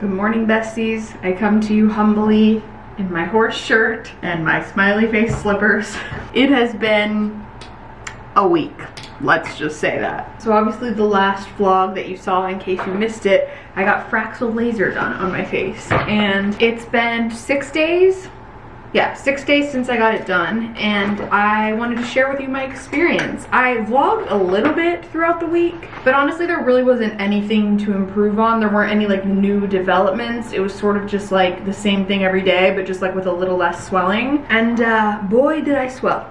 Good morning, besties. I come to you humbly in my horse shirt and my smiley face slippers. It has been a week, let's just say that. So obviously the last vlog that you saw, in case you missed it, I got Fraxel laser done on my face. And it's been six days, yeah, six days since I got it done and I wanted to share with you my experience. I vlogged a little bit throughout the week, but honestly there really wasn't anything to improve on. There weren't any like new developments. It was sort of just like the same thing every day, but just like with a little less swelling. And uh, boy, did I swell.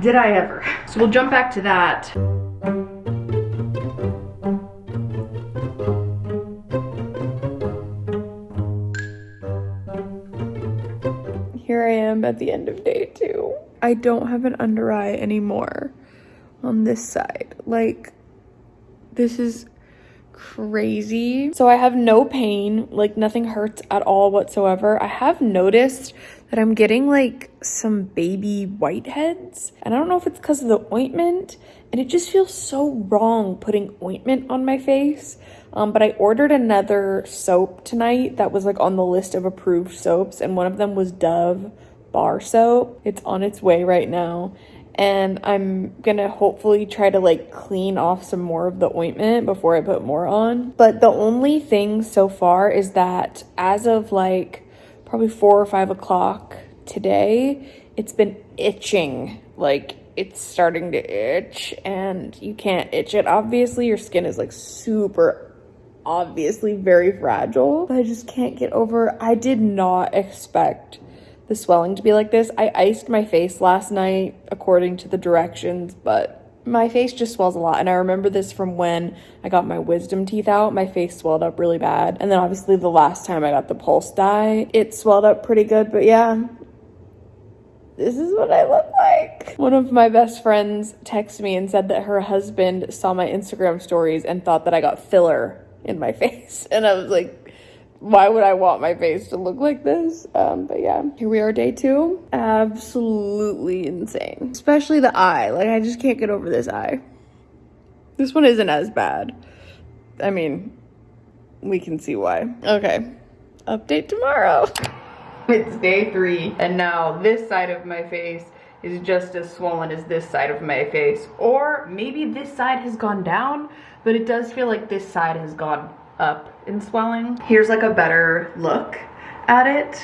Did I ever. So we'll jump back to that. At the end of day two. I don't have an under eye anymore on this side. Like, this is crazy. So I have no pain, like nothing hurts at all whatsoever. I have noticed that I'm getting like some baby whiteheads. And I don't know if it's because of the ointment. And it just feels so wrong putting ointment on my face. Um, but I ordered another soap tonight that was like on the list of approved soaps, and one of them was Dove bar soap. It's on its way right now. And I'm gonna hopefully try to like clean off some more of the ointment before I put more on. But the only thing so far is that as of like probably four or five o'clock today, it's been itching. Like it's starting to itch and you can't itch it. Obviously, your skin is like super obviously very fragile. I just can't get over, I did not expect the swelling to be like this. I iced my face last night according to the directions, but my face just swells a lot. And I remember this from when I got my wisdom teeth out. My face swelled up really bad. And then obviously the last time I got the pulse dye, it swelled up pretty good. But yeah, this is what I look like. One of my best friends texted me and said that her husband saw my Instagram stories and thought that I got filler in my face. And I was like, why would I want my face to look like this? Um, but yeah, here we are, day two. Absolutely insane. Especially the eye. Like, I just can't get over this eye. This one isn't as bad. I mean, we can see why. Okay, update tomorrow. It's day three, and now this side of my face is just as swollen as this side of my face. Or maybe this side has gone down, but it does feel like this side has gone up in swelling. Here's like a better look at it.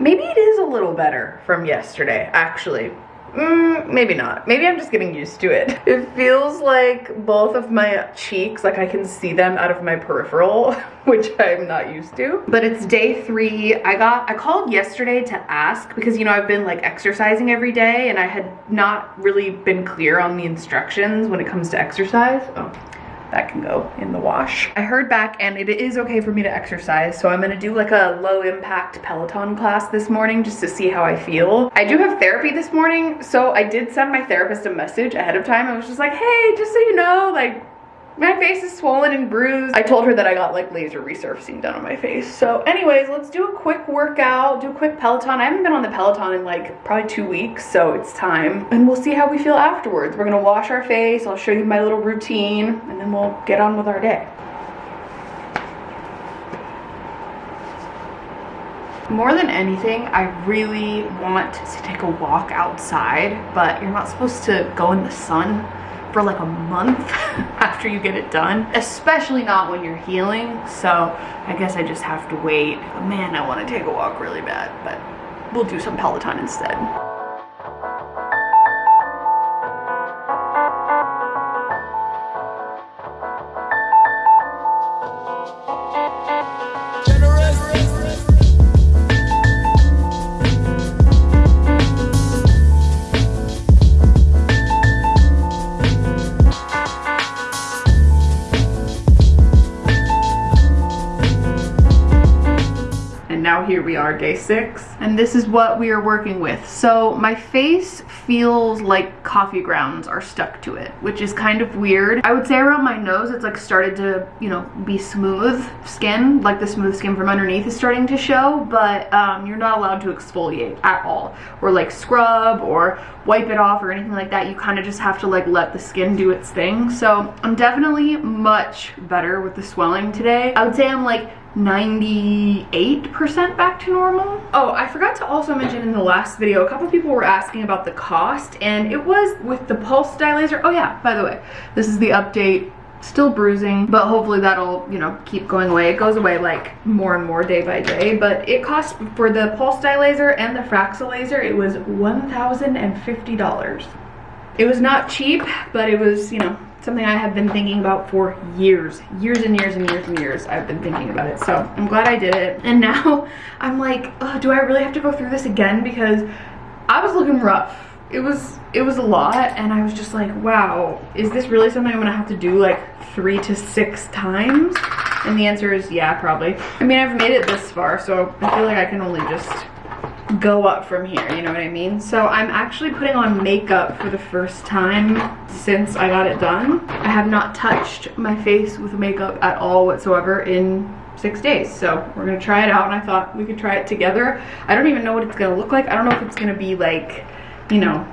Maybe it is a little better from yesterday, actually. Mm, maybe not. Maybe I'm just getting used to it. It feels like both of my cheeks, like I can see them out of my peripheral, which I'm not used to. But it's day three. I got, I called yesterday to ask because, you know, I've been like exercising every day and I had not really been clear on the instructions when it comes to exercise. Oh, that can go in the wash. I heard back and it is okay for me to exercise. So I'm gonna do like a low impact Peloton class this morning just to see how I feel. I do have therapy this morning. So I did send my therapist a message ahead of time. I was just like, hey, just so you know, like my face is swollen and bruised. I told her that I got like laser resurfacing done on my face. So anyways, let's do a quick workout, do a quick Peloton. I haven't been on the Peloton in like probably two weeks, so it's time. And we'll see how we feel afterwards. We're gonna wash our face, I'll show you my little routine, and then we'll get on with our day. More than anything, I really want to take a walk outside, but you're not supposed to go in the sun for like a month after you get it done, especially not when you're healing. So I guess I just have to wait. Man, I want to take a walk really bad, but we'll do some Peloton instead. Here we are, day six. And this is what we are working with. So my face feels like coffee grounds are stuck to it, which is kind of weird. I would say around my nose, it's like started to, you know, be smooth skin, like the smooth skin from underneath is starting to show, but um, you're not allowed to exfoliate at all. Or like scrub or wipe it off or anything like that. You kind of just have to like let the skin do its thing. So I'm definitely much better with the swelling today. I would say I'm like 98% back to normal. Oh, I forgot to also mention in the last video, a couple people were asking about the cost and it was with the pulse dye laser. Oh yeah, by the way, this is the update still bruising but hopefully that'll you know keep going away it goes away like more and more day by day but it cost for the pulse dye laser and the fraxel laser it was $1,050 it was not cheap but it was you know something I have been thinking about for years, years and years and years and years. I've been thinking about it. So I'm glad I did it. And now I'm like, oh, do I really have to go through this again? Because I was looking rough. It was, it was a lot. And I was just like, wow, is this really something I'm gonna have to do like three to six times? And the answer is yeah, probably. I mean, I've made it this far, so I feel like I can only just go up from here, you know what I mean? So I'm actually putting on makeup for the first time since I got it done. I have not touched my face with makeup at all whatsoever in six days. So we're gonna try it out and I thought we could try it together. I don't even know what it's gonna look like. I don't know if it's gonna be like, you know,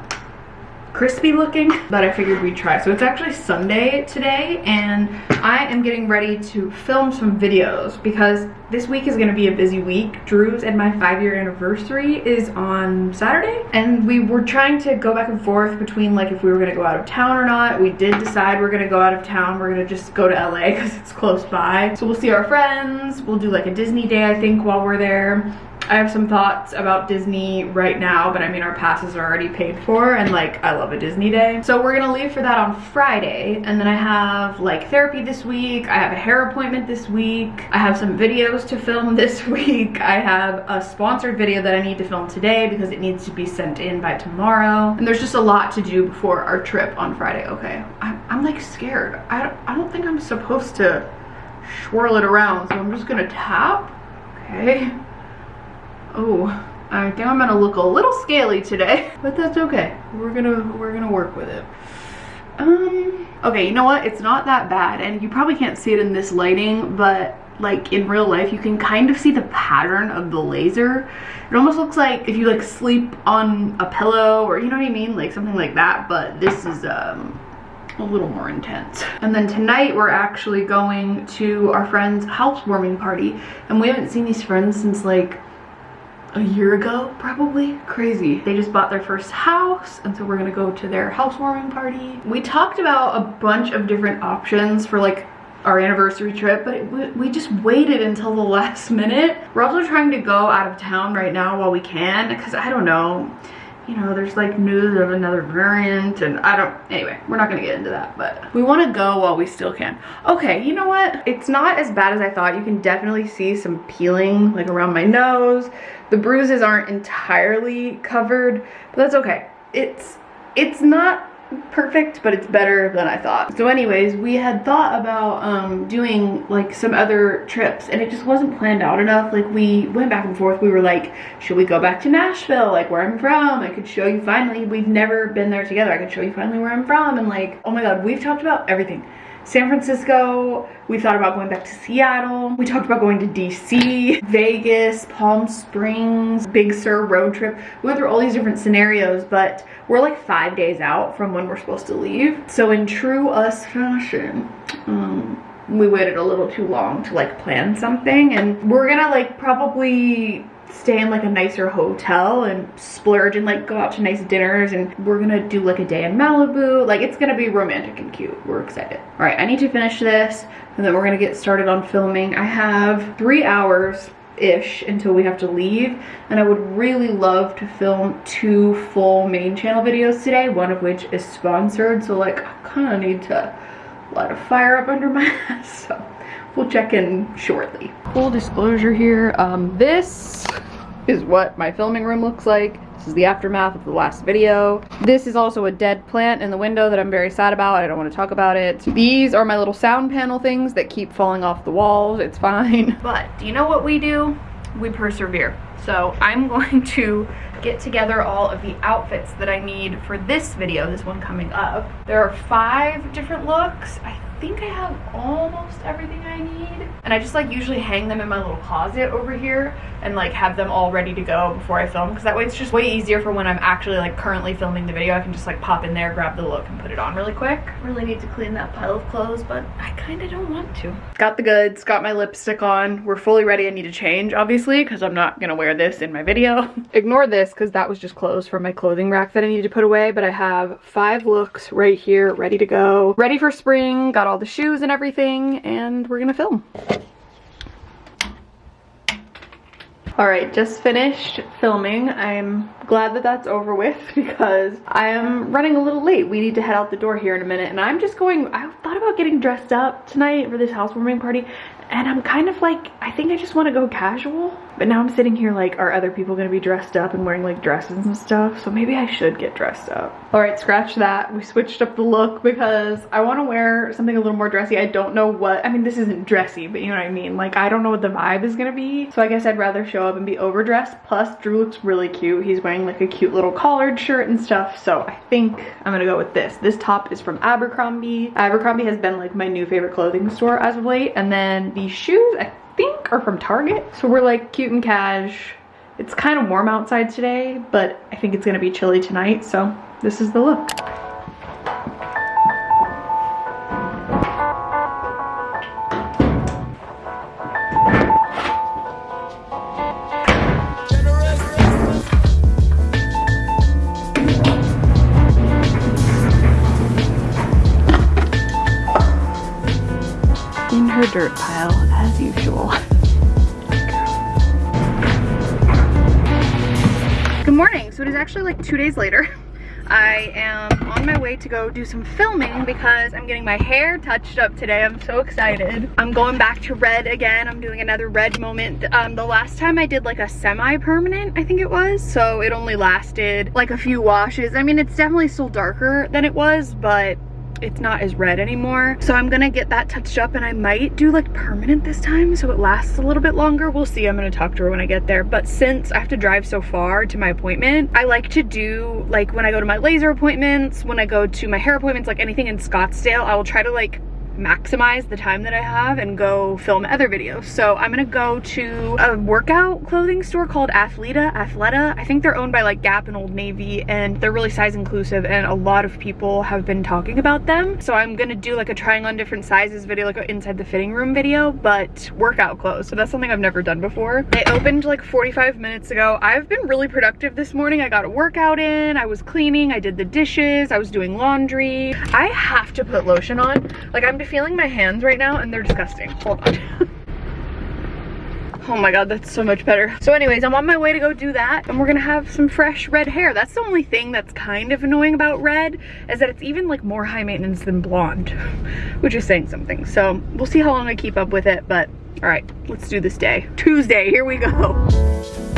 crispy looking, but I figured we'd try. So it's actually Sunday today and I am getting ready to film some videos because this week is gonna be a busy week. Drew's and my five year anniversary is on Saturday and we were trying to go back and forth between like if we were gonna go out of town or not. We did decide we're gonna go out of town. We're gonna just go to LA because it's close by. So we'll see our friends. We'll do like a Disney day I think while we're there. I have some thoughts about Disney right now, but I mean our passes are already paid for and like I love a Disney day. So we're gonna leave for that on Friday and then I have like therapy this week, I have a hair appointment this week, I have some videos to film this week, I have a sponsored video that I need to film today because it needs to be sent in by tomorrow. And there's just a lot to do before our trip on Friday, okay? I'm, I'm like scared. I don't, I don't think I'm supposed to swirl it around, so I'm just gonna tap, okay? Oh, I think I'm gonna look a little scaly today, but that's okay. We're gonna we're gonna work with it. Um, okay, you know what? It's not that bad, and you probably can't see it in this lighting, but like in real life, you can kind of see the pattern of the laser. It almost looks like if you like sleep on a pillow or you know what I mean? Like something like that, but this is um, a little more intense. And then tonight we're actually going to our friend's housewarming party, and we haven't seen these friends since like a year ago probably. Crazy. They just bought their first house and so we're gonna go to their housewarming party. We talked about a bunch of different options for like our anniversary trip but it, we just waited until the last minute. We're also trying to go out of town right now while we can because i don't know you know, there's like news of another variant and I don't, anyway, we're not gonna get into that, but we wanna go while we still can. Okay, you know what? It's not as bad as I thought. You can definitely see some peeling like around my nose. The bruises aren't entirely covered, but that's okay. It's, it's not perfect, but it's better than I thought. So anyways, we had thought about um, doing like some other trips and it just wasn't planned out enough. Like we went back and forth. We were like, should we go back to Nashville? Like where I'm from? I could show you finally. We've never been there together. I could show you finally where I'm from. And like, oh my God, we've talked about everything. San Francisco, we thought about going back to Seattle. We talked about going to DC, Vegas, Palm Springs, Big Sur road trip. We went through all these different scenarios, but we're like five days out from when we're supposed to leave. So in true us fashion, um, we waited a little too long to like plan something and we're gonna like probably stay in like a nicer hotel and splurge and like go out to nice dinners and we're gonna do like a day in Malibu. Like it's gonna be romantic and cute. We're excited. All right, I need to finish this and then we're gonna get started on filming. I have three hours ish until we have to leave and I would really love to film two full main channel videos today one of which is sponsored so like I kind of need to light a fire up under my ass so we'll check in shortly. Full disclosure here, um, this is what my filming room looks like. This is the aftermath of the last video. This is also a dead plant in the window that I'm very sad about. I don't want to talk about it. These are my little sound panel things that keep falling off the walls. It's fine. But do you know what we do? We persevere. So I'm going to get together all of the outfits that I need for this video, this one coming up. There are five different looks. I think I have almost everything I need. And I just like usually hang them in my little closet over here and like have them all ready to go before I film because that way it's just way easier for when I'm actually like currently filming the video. I can just like pop in there, grab the look and put it on really quick. Really need to clean that pile of clothes, but I kind of don't want to. Got the goods, got my lipstick on. We're fully ready. I need to change obviously because I'm not gonna wear this in my video. Ignore this because that was just clothes from my clothing rack that I needed to put away, but I have five looks right here ready to go. Ready for spring, got all the shoes and everything, and we're gonna film. All right, just finished filming. I'm glad that that's over with because I am running a little late. We need to head out the door here in a minute and I'm just going, I thought about getting dressed up tonight for this housewarming party and I'm kind of like, I think I just want to go casual. But now I'm sitting here like, are other people going to be dressed up and wearing like dresses and stuff? So maybe I should get dressed up. All right, scratch that. We switched up the look because I want to wear something a little more dressy. I don't know what, I mean, this isn't dressy, but you know what I mean? Like, I don't know what the vibe is going to be. So I guess I'd rather show up and be overdressed. Plus, Drew looks really cute. He's wearing like a cute little collared shirt and stuff. So I think I'm going to go with this. This top is from Abercrombie. Abercrombie has been like my new favorite clothing store as of late. And then these shoes, I think are from Target. So we're like cute and cash. It's kind of warm outside today, but I think it's gonna be chilly tonight. So this is the look. in her dirt pile usual. Good morning. So it is actually like two days later. I am on my way to go do some filming because I'm getting my hair touched up today. I'm so excited. I'm going back to red again. I'm doing another red moment. Um, the last time I did like a semi-permanent, I think it was. So it only lasted like a few washes. I mean, it's definitely still darker than it was, but it's not as red anymore. So I'm gonna get that touched up and I might do like permanent this time so it lasts a little bit longer. We'll see, I'm gonna talk to her when I get there. But since I have to drive so far to my appointment, I like to do like when I go to my laser appointments, when I go to my hair appointments, like anything in Scottsdale, I will try to like maximize the time that I have and go film other videos. So I'm gonna go to a workout clothing store called Athleta, Athleta. I think they're owned by like Gap and Old Navy and they're really size inclusive and a lot of people have been talking about them. So I'm gonna do like a trying on different sizes video, like an inside the fitting room video, but workout clothes. So that's something I've never done before. They opened like 45 minutes ago. I've been really productive this morning. I got a workout in, I was cleaning, I did the dishes, I was doing laundry. I have to put lotion on. Like I'm feeling my hands right now and they're disgusting. Hold on. oh my god, that's so much better. So anyways, I'm on my way to go do that and we're gonna have some fresh red hair. That's the only thing that's kind of annoying about red is that it's even like more high maintenance than blonde, which is saying something. So we'll see how long I keep up with it, but all right, let's do this day. Tuesday, here we go.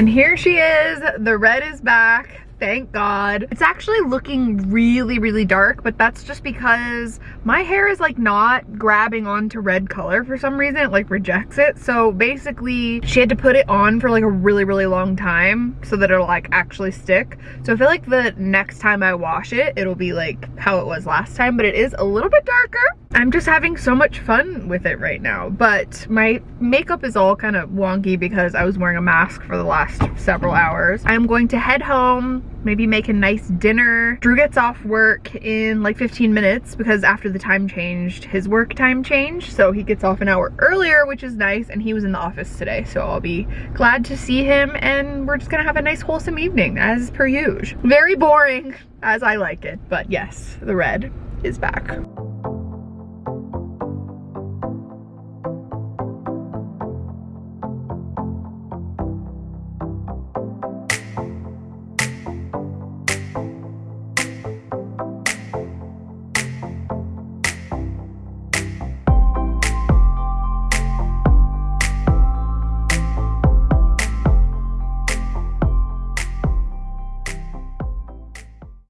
And here she is, the red is back thank God. It's actually looking really, really dark, but that's just because my hair is like not grabbing onto red color for some reason. It like rejects it. So basically she had to put it on for like a really, really long time so that it'll like actually stick. So I feel like the next time I wash it, it'll be like how it was last time, but it is a little bit darker. I'm just having so much fun with it right now, but my makeup is all kind of wonky because I was wearing a mask for the last several hours. I'm going to head home, maybe make a nice dinner. Drew gets off work in like 15 minutes because after the time changed, his work time changed. So he gets off an hour earlier, which is nice. And he was in the office today. So I'll be glad to see him and we're just gonna have a nice wholesome evening as per usual. Very boring as I like it, but yes, the red is back.